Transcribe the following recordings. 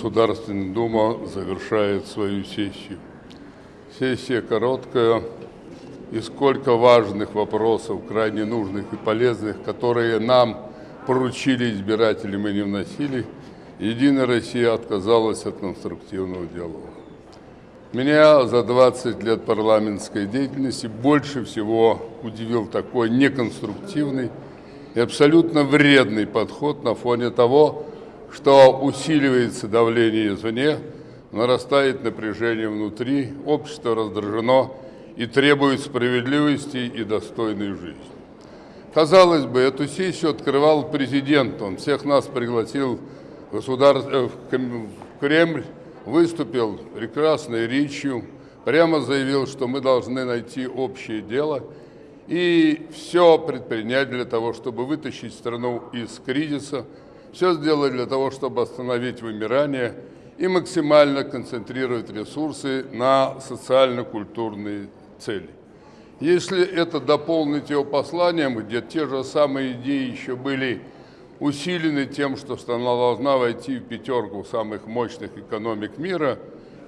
Государственная Дума завершает свою сессию. Сессия короткая, и сколько важных вопросов, крайне нужных и полезных, которые нам поручили избиратели, мы не вносили, Единая Россия отказалась от конструктивного диалога. Меня за 20 лет парламентской деятельности больше всего удивил такой неконструктивный и абсолютно вредный подход на фоне того, что усиливается давление извне, нарастает напряжение внутри, общество раздражено и требует справедливости и достойной жизни. Казалось бы, эту сессию открывал президент, он всех нас пригласил в, государ... Э, в Кремль, выступил прекрасной речью, прямо заявил, что мы должны найти общее дело и все предпринять для того, чтобы вытащить страну из кризиса, все сделать для того, чтобы остановить вымирание и максимально концентрировать ресурсы на социально-культурные цели. Если это дополнить его посланием, где те же самые идеи еще были усилены тем, что страна должна войти в пятерку самых мощных экономик мира,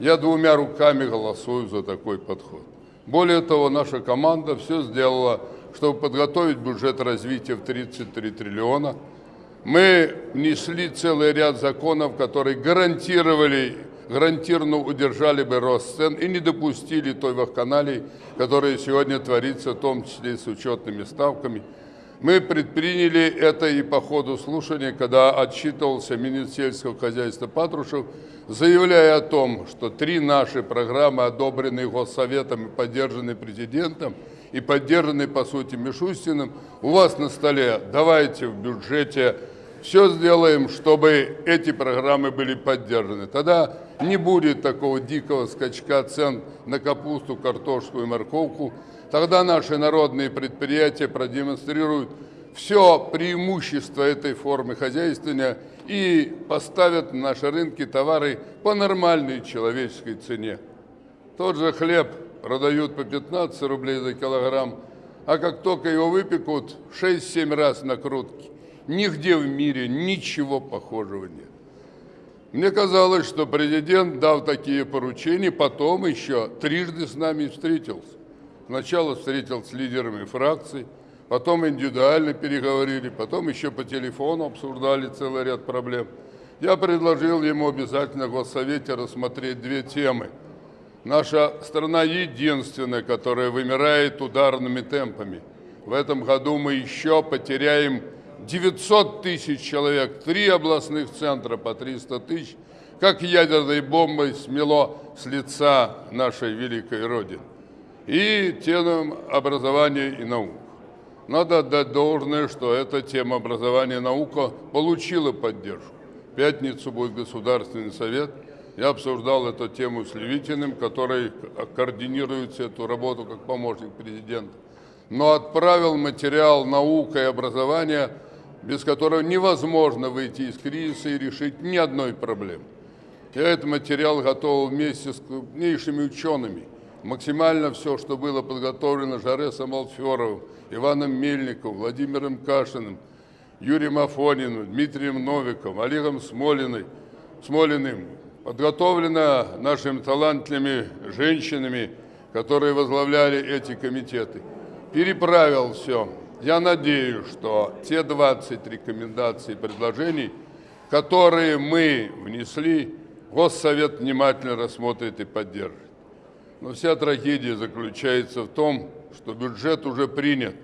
я двумя руками голосую за такой подход. Более того, наша команда все сделала, чтобы подготовить бюджет развития в 33 триллиона. Мы внесли целый ряд законов, которые гарантировали гарантированно удержали бы рост цен и не допустили той вакханалии, которая сегодня творится, в том числе и с учетными ставками. Мы предприняли это и по ходу слушания, когда отчитывался министр сельского хозяйства Патрушев, заявляя о том, что три наши программы, одобренные Госсоветом и поддержанные президентом, и поддержанные, по сути, Мишустиным, у вас на столе. Давайте в бюджете все сделаем, чтобы эти программы были поддержаны. Тогда не будет такого дикого скачка цен на капусту, картошку и морковку. Тогда наши народные предприятия продемонстрируют все преимущество этой формы хозяйствования и поставят на наши рынки товары по нормальной человеческой цене. Тот же хлеб продают по 15 рублей за килограмм, а как только его выпекут, 6-7 раз накрутки. Нигде в мире ничего похожего нет. Мне казалось, что президент, дав такие поручения, потом еще трижды с нами встретился. Сначала встретился с лидерами фракций, потом индивидуально переговорили, потом еще по телефону обсуждали целый ряд проблем. Я предложил ему обязательно в Госсовете рассмотреть две темы. Наша страна единственная, которая вымирает ударными темпами. В этом году мы еще потеряем 900 тысяч человек, три областных центра по 300 тысяч, как ядерной бомбой смело с лица нашей великой Родины. И тему образования и наук. Надо отдать должное, что эта тема образования и наука получила поддержку. В пятницу будет Государственный совет. Я обсуждал эту тему с Левитиным, который координирует эту работу как помощник президента. Но отправил материал наука и образования без которого невозможно выйти из кризиса и решить ни одной проблемы. Я этот материал готовил вместе с крупнейшими учеными. Максимально все, что было подготовлено Жаресом Алферовым, Иваном Мельниковым, Владимиром Кашиным, Юрием Афониным, Дмитрием Новиком, Олегом Смолиной, Смолиным, подготовлено нашими талантливыми женщинами, которые возглавляли эти комитеты. Переправил все я надеюсь, что те 20 рекомендаций и предложений, которые мы внесли, Госсовет внимательно рассмотрит и поддержит. Но вся трагедия заключается в том, что бюджет уже принят,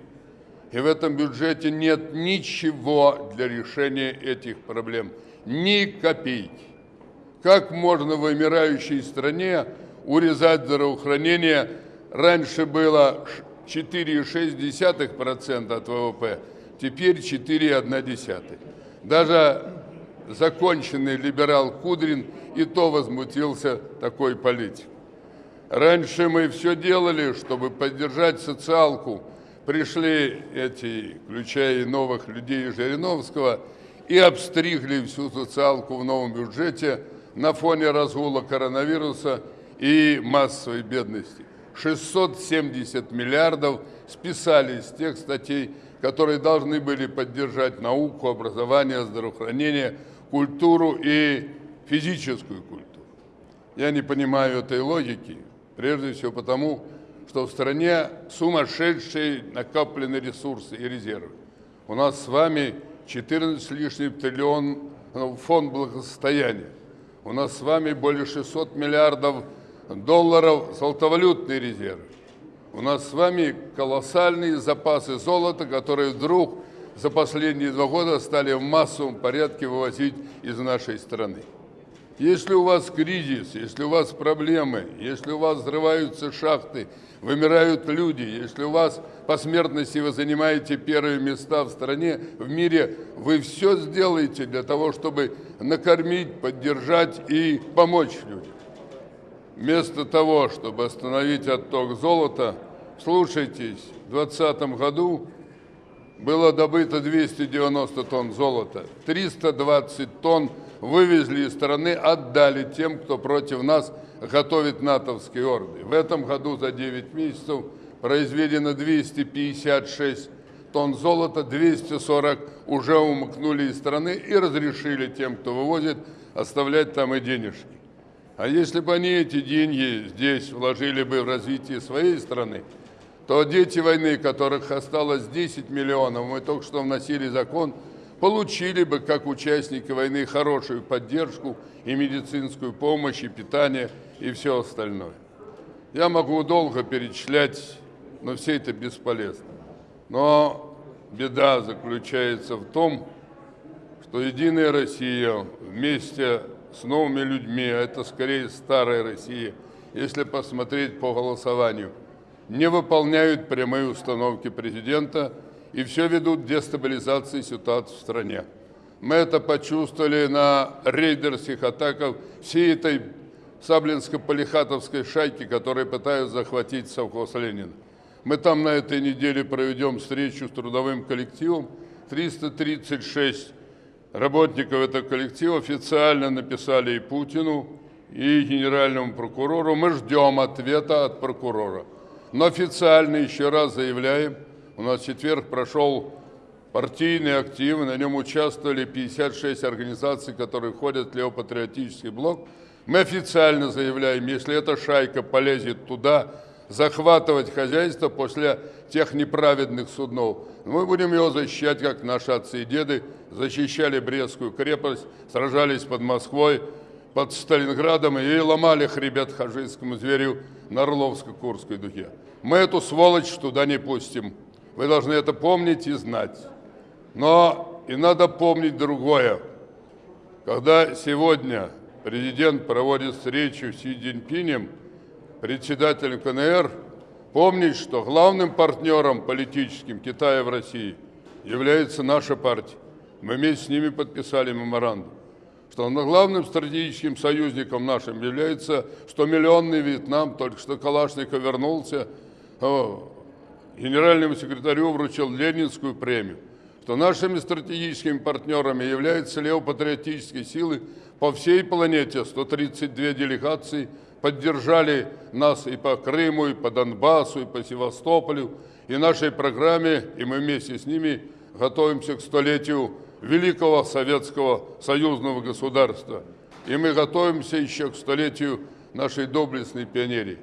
и в этом бюджете нет ничего для решения этих проблем, ни копейки. Как можно в вымирающей стране урезать здравоохранение? Раньше было 4,6% от ВВП, теперь 4,1%. Даже законченный либерал Кудрин и то возмутился такой политикой. Раньше мы все делали, чтобы поддержать социалку. Пришли эти, включая и новых людей Жириновского, и обстригли всю социалку в новом бюджете на фоне разгула коронавируса и массовой бедности. 670 миллиардов списали из тех статей, которые должны были поддержать науку, образование, здравоохранение, культуру и физическую культуру. Я не понимаю этой логики, прежде всего потому, что в стране сумасшедшие накоплены ресурсы и резервы. У нас с вами 14 с лишним триллион ну, фонд благосостояния. У нас с вами более 600 миллиардов долларов золотовалютные резервы. У нас с вами колоссальные запасы золота, которые вдруг за последние два года стали в массовом порядке вывозить из нашей страны. Если у вас кризис, если у вас проблемы, если у вас взрываются шахты, вымирают люди, если у вас по смертности вы занимаете первые места в стране, в мире, вы все сделаете для того, чтобы накормить, поддержать и помочь людям. Вместо того, чтобы остановить отток золота, слушайтесь, в 2020 году было добыто 290 тонн золота, 320 тонн вывезли из страны, отдали тем, кто против нас готовит натовские орды. В этом году за 9 месяцев произведено 256 тонн золота, 240 уже умыкнули из страны и разрешили тем, кто вывозит, оставлять там и денежки. А если бы они эти деньги здесь вложили бы в развитие своей страны, то дети войны, которых осталось 10 миллионов, мы только что вносили закон, получили бы, как участники войны, хорошую поддержку и медицинскую помощь, и питание, и все остальное. Я могу долго перечислять, но все это бесполезно. Но беда заключается в том, что Единая Россия вместе с новыми людьми, а это скорее старая Россия, если посмотреть по голосованию, не выполняют прямые установки президента и все ведут к дестабилизации ситуации в стране. Мы это почувствовали на рейдерских атаках всей этой Саблинско-Полихатовской шайки, которые пытаются захватить совхоз Ленина. Мы там на этой неделе проведем встречу с трудовым коллективом. 336 Работников этого коллектива официально написали и Путину, и генеральному прокурору. Мы ждем ответа от прокурора. Но официально еще раз заявляем, у нас четверг прошел партийный актив, на нем участвовали 56 организаций, которые входят в левопатриотический блок. Мы официально заявляем, если эта шайка полезет туда, захватывать хозяйство после тех неправедных суднов. Мы будем его защищать, как наши отцы и деды защищали Брестскую крепость, сражались под Москвой, под Сталинградом и ломали хребет хажийскому зверю на Орловско-Курской дуге. Мы эту сволочь туда не пустим. Вы должны это помнить и знать. Но и надо помнить другое. Когда сегодня президент проводит встречу с Си Цзиньпинем, председатель КНР, помнить, что главным партнером политическим Китая в России является наша партия. Мы вместе с ними подписали меморандум, что главным стратегическим союзником нашим является 100-миллионный Вьетнам, только что Калашников вернулся, генеральному секретарю вручил Ленинскую премию, что нашими стратегическими партнерами являются левопатриотические силы по всей планете, 132 делегации – поддержали нас и по Крыму, и по Донбассу, и по Севастополю, и нашей программе, и мы вместе с ними готовимся к столетию великого советского союзного государства. И мы готовимся еще к столетию нашей доблестной пионерии.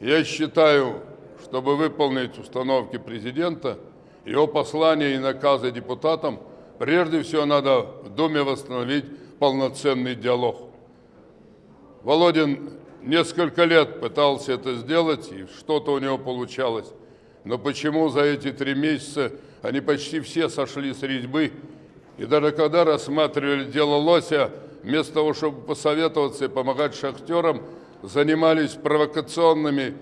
Я считаю, чтобы выполнить установки президента, его послания и наказы депутатам, прежде всего надо в Думе восстановить полноценный диалог. Володин несколько лет пытался это сделать, и что-то у него получалось. Но почему за эти три месяца они почти все сошли с резьбы, и даже когда рассматривали дело Лося, вместо того, чтобы посоветоваться и помогать шахтерам, занимались провокационными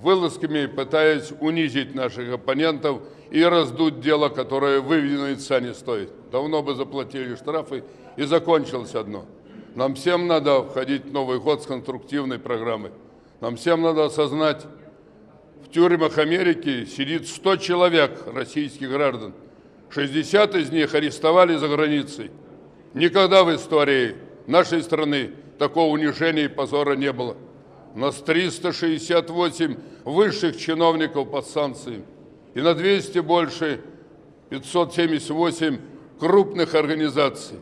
вылазками, пытаясь унизить наших оппонентов и раздуть дело, которое выведено яйца не стоит. Давно бы заплатили штрафы, и закончилось одно – нам всем надо входить в Новый год с конструктивной программой. Нам всем надо осознать, в тюрьмах Америки сидит 100 человек российских граждан. 60 из них арестовали за границей. Никогда в истории нашей страны такого унижения и позора не было. У нас 368 высших чиновников под санкциями и на 200 больше 578 крупных организаций.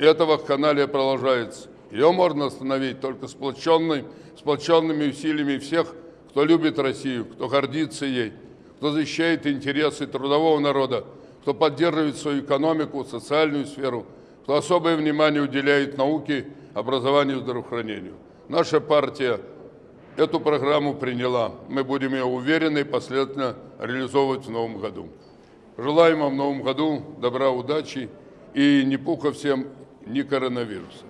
И это вакханалия продолжается. Ее можно остановить только сплоченной, сплоченными усилиями всех, кто любит Россию, кто гордится ей, кто защищает интересы трудового народа, кто поддерживает свою экономику, социальную сферу, кто особое внимание уделяет науке, образованию и здравоохранению. Наша партия эту программу приняла. Мы будем ее уверенно и последовательно реализовывать в новом году. Желаем вам в новом году добра, удачи и ни пуха всем, ни коронавируса.